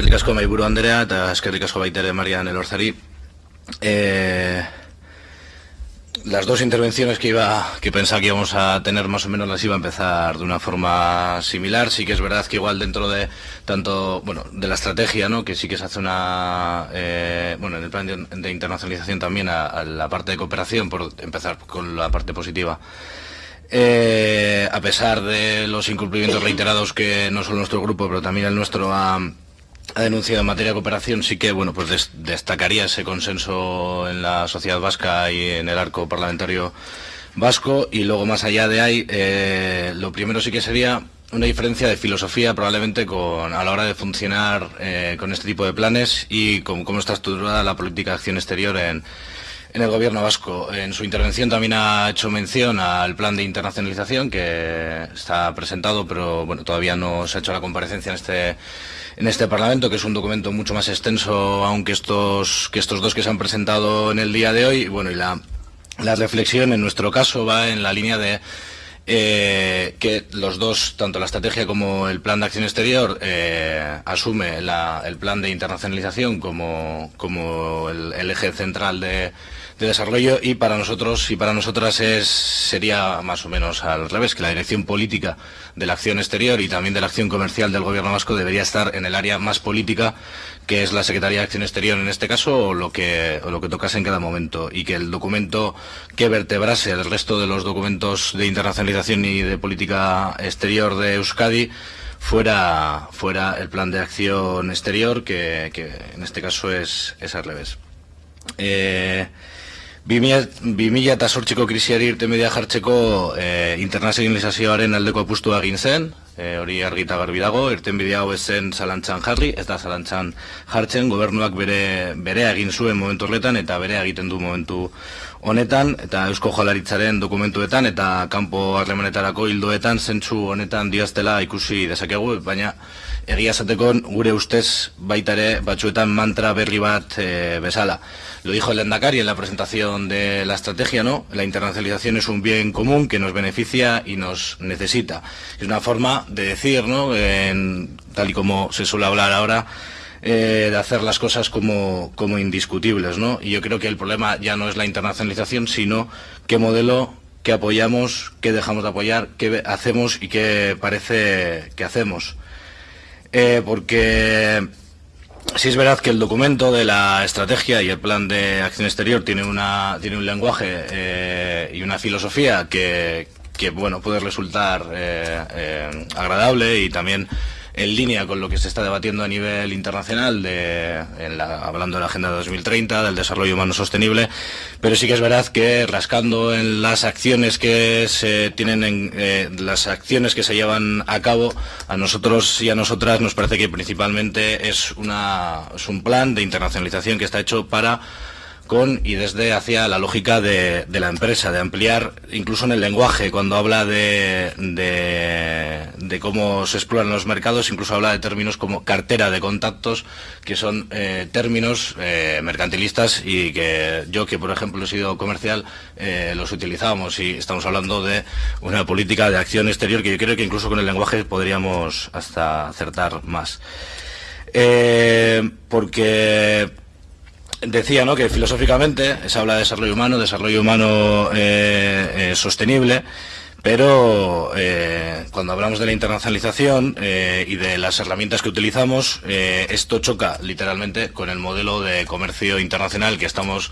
eskerrik asko Andrea eta eskerrik asko. Eh, las dos intervenciones que iba que pensaba que íbamos a tener más o menos las iba a empezar de una forma similar. Sí que es verdad que igual dentro de tanto bueno de la estrategia no que sí que se hace una eh, bueno en el plan de, internacionalización también a, la parte de cooperación por empezar con la parte positiva. Eh, a pesar de los incumplimientos reiterados que no solo nuestro grupo pero también el nuestro ha ha denunciado en materia de cooperación, sí que bueno, pues destacaría ese consenso en la sociedad vasca y en el arco parlamentario vasco. Y luego, más allá de ahí, eh, lo primero sí que sería una diferencia de filosofía probablemente con, a la hora de funcionar eh, con este tipo de planes y con cómo está estructurada la política de acción exterior en, en el gobierno vasco. En su intervención también ha hecho mención al plan de internacionalización que está presentado, pero bueno, todavía no se ha hecho la comparecencia en este en este Parlamento, que es un documento mucho más extenso, aunque estos, que estos dos que se han presentado en el día de hoy. Bueno, y la, la reflexión en nuestro caso va en la línea de eh, que los dos, tanto la estrategia como el plan de acción exterior, eh, asume el plan de internacionalización como, como el eje central de, de desarrollo y para nosotros y para nosotras es, sería más o menos al revés, que la dirección política de la acción exterior y también de la acción comercial del gobierno vasco debería estar en el área más política, que es la Secretaría de Acción Exterior en este caso, o lo que, lo que tocase en cada momento, y que el documento que vertebrase el resto de los documentos de internacionalización y de política exterior de Euskadi fuera, fuera el plan de acción exterior, que, que en este caso es, es al revés. Eh, Bimila eta sortxiko krisiari irte media jartzeko e, internazionalizazioaren aldeko apustua egin zen, e, hori argita garbi dago, irten bidea hau ezen zalantzan jarri, ez da zalantzan jartzen, gobernuak bere, bere egin zuen momentu horretan eta bere egiten du momentu honetan, eta Eusko Jolaritzaren dokumentuetan eta kanpo harremanetarako hildoetan zentsu honetan diaztela ikusi dezakegu, baina egia esateko gure ustez baita ere batzuetan mantra berri bat e, bezala. Lo dijo el Endacari en la presentación de la estrategia, ¿no? La internacionalización es un bien común que nos beneficia y nos necesita. Es una forma de decir, ¿no? Tal y como se suele hablar ahora, eh, de hacer las cosas como, como indiscutibles, ¿no? Y yo creo que el problema ya no es la internacionalización, sino qué modelo qué apoyamos, qué dejamos de apoyar, qué hacemos y qué parece que hacemos. Eh, porque sí es verdad que el documento de la estrategia y el plan de acción exterior tiene, una, tiene un lenguaje eh, y una filosofía que, que bueno, puede resultar eh, eh, agradable y también en línea con lo que se está debatiendo a nivel internacional, de, hablando de la Agenda 2030, del desarrollo humano sostenible, pero sí que es verdad que rascando en las acciones que se tienen, en, eh, las acciones que se llevan a cabo, a nosotros y a nosotras nos parece que principalmente es, una, es un plan de internacionalización que está hecho para con y desde hacia la lógica de, la empresa, de ampliar incluso en el lenguaje, cuando habla de, de, cómo se exploran los mercados, incluso habla de términos como cartera de contactos, que son eh, términos eh, mercantilistas y que yo, que por ejemplo he sido comercial, eh, los utilizábamos y estamos hablando de una política de acción exterior que yo creo que incluso con el lenguaje podríamos hasta acertar más. Porque decía ¿no? que filosóficamente se habla de desarrollo humano, desarrollo humano eh, eh, sostenible, pero eh, cuando hablamos de la internacionalización y de las herramientas que utilizamos, esto choca literalmente con el modelo de comercio internacional que estamos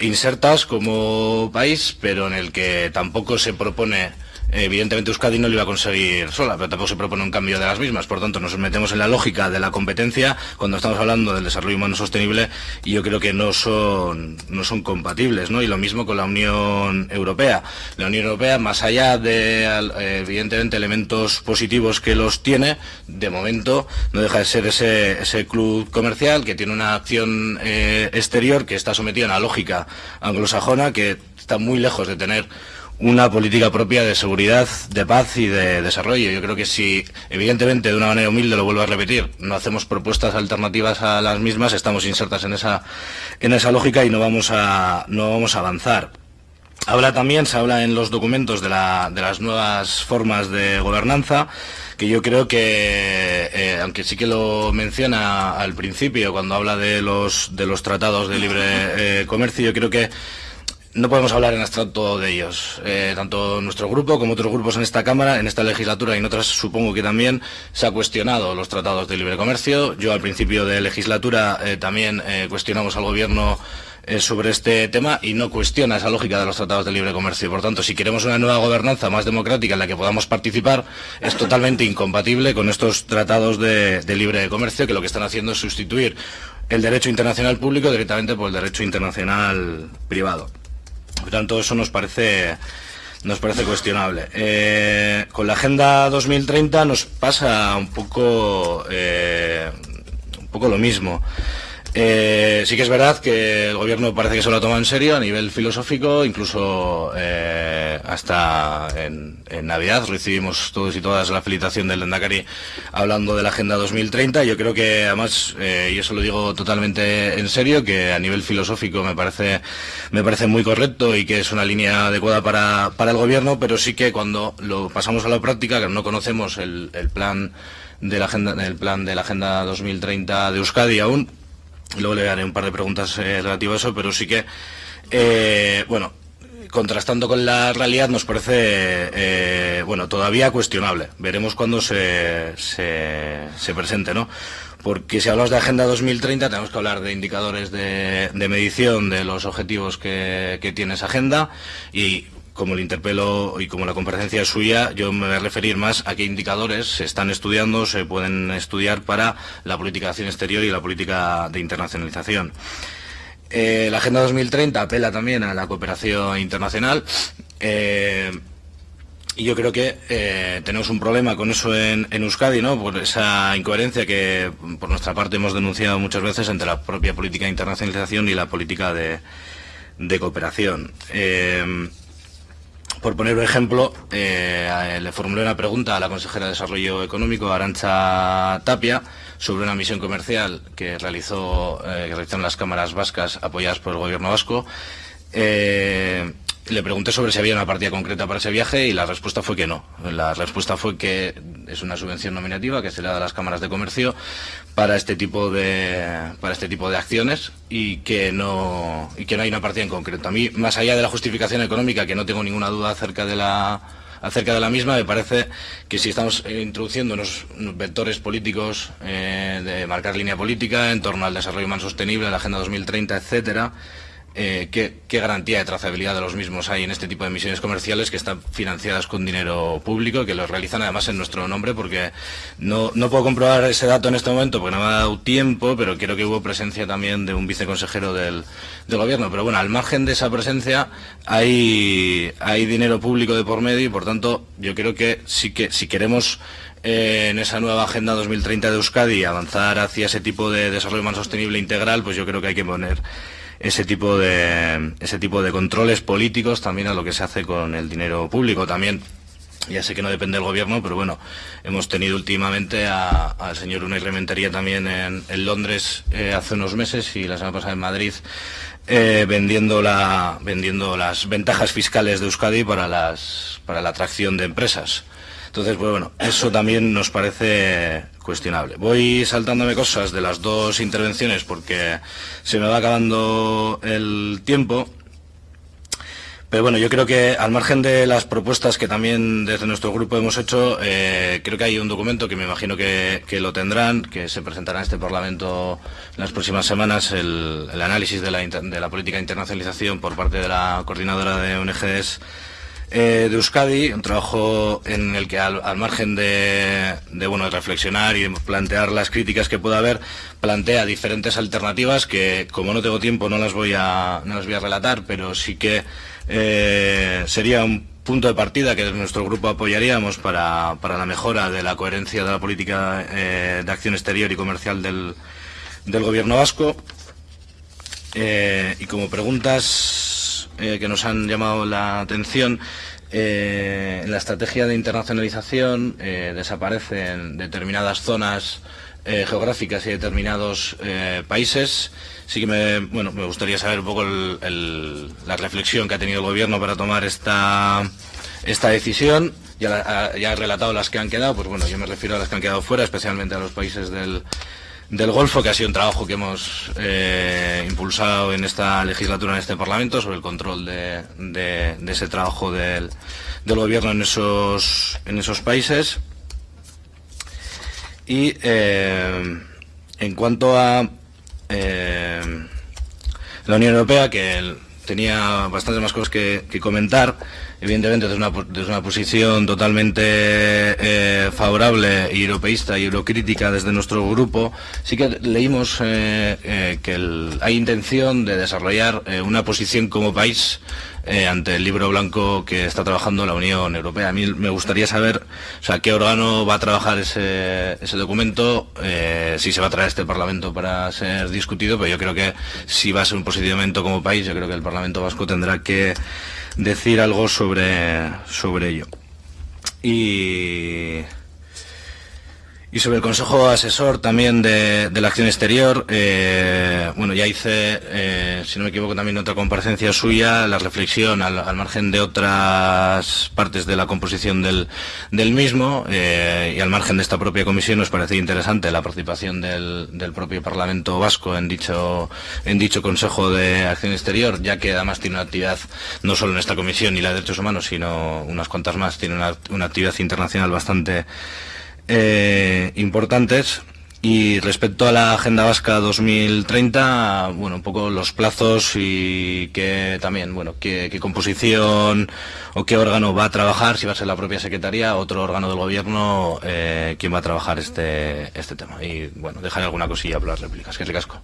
insertas como país, pero en el que tampoco se propone Evidentemente Euskadi no lo iba a conseguir sola, pero tampoco se propone un cambio de las mismas. Por tanto, nos metemos en la lógica de la competencia cuando estamos hablando del desarrollo humano sostenible y yo creo que no son, no son compatibles. ¿no? Y lo mismo con la Unión Europea. La Unión Europea, más allá de, evidentemente, elementos positivos que los tiene, de momento no deja de ser ese, ese club comercial que tiene una acción eh, exterior que está sometida a una lógica anglosajona que está muy lejos de tener una política propia de seguridad, de paz y de desarrollo. Yo creo que si, evidentemente, de una manera humilde, lo vuelvo a repetir, no hacemos propuestas alternativas a las mismas, estamos insertas en esa, en esa lógica y no vamos a, no vamos a avanzar. Habla también, se habla en los documentos de, las nuevas formas de gobernanza, que yo creo que, eh, aunque sí que lo menciona al principio cuando habla de los, de los tratados de libre eh, comercio, yo creo que no podemos hablar en abstracto de ellos. Eh, tanto nuestro grupo como otros grupos en esta Cámara, en esta legislatura y en otras supongo que también se ha cuestionado los tratados de libre comercio. Yo al principio de legislatura también cuestionamos al Gobierno eh, sobre este tema y no cuestiona esa lógica de los tratados de libre comercio. Por tanto, si queremos una nueva gobernanza más democrática en la que podamos participar, es totalmente incompatible con estos tratados de, libre comercio que lo que están haciendo es sustituir el derecho internacional público directamente por el derecho internacional privado. Por tanto, eso nos parece nos parece cuestionable. Eh, con la Agenda 2030 nos pasa un poco, eh, un poco lo mismo. Eh, sí que es verdad que el gobierno parece que se lo toma en serio a nivel filosófico, incluso eh, hasta en, Navidad recibimos todos y todas la felicitación del Lendakari hablando de la Agenda 2030. Yo creo que además, eh, y eso lo digo totalmente en serio, que a nivel filosófico me parece, me parece muy correcto y que es una línea adecuada para, para el gobierno, pero sí que cuando lo pasamos a la práctica, que no conocemos el, el plan de la agenda, el plan de la Agenda 2030 de Euskadi aún, Luego le haré un par de preguntas eh, relativas a eso, pero sí que, eh, bueno, contrastando con la realidad nos parece, eh, bueno, todavía cuestionable. Veremos cuándo se, se, presente, ¿no? Porque si hablamos de Agenda 2030 tenemos que hablar de indicadores de, medición de los objetivos que, que tiene esa agenda y como el interpelo y como la comparecencia es suya, yo me voy a referir más a qué indicadores se están estudiando, se pueden estudiar para la política de acción exterior y la política de internacionalización. Eh, la Agenda 2030 apela también a la cooperación internacional. Eh, y yo creo que eh, tenemos un problema con eso en, Euskadi, ¿no? Por esa incoherencia que por nuestra parte hemos denunciado muchas veces entre la propia política de internacionalización y la política de, de cooperación. Por poner un ejemplo, eh, le formulé una pregunta a la consejera de Desarrollo Económico, Arancha Tapia, sobre una misión comercial que realizó eh, que realizaron las cámaras vascas apoyadas por el gobierno vasco. Eh, le pregunté sobre si había una partida concreta para ese viaje y la respuesta fue que no. La respuesta fue que es una subvención nominativa que se le da a las cámaras de comercio para este tipo de para este tipo de acciones y que no y que no hay una partida en concreto. A mí, más allá de la justificación económica, que no tengo ninguna duda acerca de la acerca de la misma, me parece que si estamos introduciendo unos, vectores políticos eh, de marcar línea política en torno al desarrollo humano sostenible, la Agenda 2030, etcétera, eh, ¿qué, garantía de trazabilidad de los mismos hay en este tipo de misiones comerciales que están financiadas con dinero público, que los realizan además en nuestro nombre, porque no, no puedo comprobar ese dato en este momento porque no me ha dado tiempo, pero creo que hubo presencia también de un viceconsejero del, del gobierno. Pero bueno, al margen de esa presencia hay, hay dinero público de por medio y por tanto yo creo que sí que si queremos eh, en esa nueva Agenda 2030 de Euskadi avanzar hacia ese tipo de desarrollo más sostenible integral, pues yo creo que hay que poner ese tipo de ese tipo de controles políticos también a lo que se hace con el dinero público también ya sé que no depende del gobierno, pero bueno, hemos tenido últimamente al señor Unai Rementería también en, Londres eh, hace unos meses y la semana pasada en Madrid eh, vendiendo la vendiendo las ventajas fiscales de Euskadi para las para la atracción de empresas. Entonces, pues bueno, eso también nos parece cuestionable. Voy saltándome cosas de las dos intervenciones porque se me va acabando el tiempo. Pero bueno, yo creo que al margen de las propuestas que también desde nuestro grupo hemos hecho, eh, creo que hay un documento que me imagino que, lo tendrán, que se presentará en este Parlamento en las próximas semanas, el, análisis de la, de la política de internacionalización por parte de la coordinadora de ONGs eh, de Euskadi, un trabajo en el que al, margen de, bueno, reflexionar y plantear las críticas que pueda haber, plantea diferentes alternativas que, como no tengo tiempo, no las voy a, no las voy a relatar, pero sí que eh, sería un punto de partida que nuestro grupo apoyaríamos para, para la mejora de la coherencia de la política eh, de acción exterior y comercial del, del gobierno vasco. y como preguntas eh, que nos han llamado la atención. Eh, en la estrategia de internacionalización eh, desaparecen determinadas zonas eh, geográficas y determinados eh, países. Sí que me, bueno, me gustaría saber un poco la reflexión que ha tenido el gobierno para tomar esta, esta decisión. Ya, ya he relatado las que han quedado, pues bueno, yo me refiero a las que han quedado fuera, especialmente a los países del, del Golfo, que ha sido un trabajo que hemos eh, impulsado en esta legislatura, en este Parlamento, sobre el control de, ese trabajo del, gobierno en esos, en esos países. Y eh, en cuanto a eh, la Unión Europea, que tenía bastantes más cosas que, comentar, evidentemente desde una, desde una posición totalmente eh, favorable, europeísta y eurocrítica desde nuestro grupo, sí que leímos eh, eh, que hay intención de desarrollar una posición como país ante el libro blanco que está trabajando la Unión Europea. A mí me gustaría saber o sea, qué órgano va a trabajar ese, ese documento, si se va a traer este Parlamento para ser discutido, pero yo creo que si va a ser un posicionamiento como país, yo creo que el Parlamento Vasco tendrá que decir algo sobre, sobre ello. Y y sobre el Consejo Asesor también de, la Acción Exterior, eh, bueno, ya hice, eh, si no me equivoco, también otra comparecencia suya, la reflexión al, margen de otras partes de la composición del, mismo eh, y al margen de esta propia comisión nos parece interesante la participación del, propio Parlamento Vasco en dicho, Consejo de Acción Exterior, ya que además tiene una actividad no solo en esta comisión y la de derechos humanos, sino unas cuantas más, tiene una actividad internacional bastante eh, importantes. Y respecto a la Agenda Vasca 2030, bueno, un poco los plazos y que también, bueno, qué, composición o qué órgano va a trabajar, si va a ser la propia Secretaría, otro órgano del Gobierno, eh, quién va a trabajar este, este tema. Y bueno, dejaré alguna cosilla para las réplicas. Que es casco.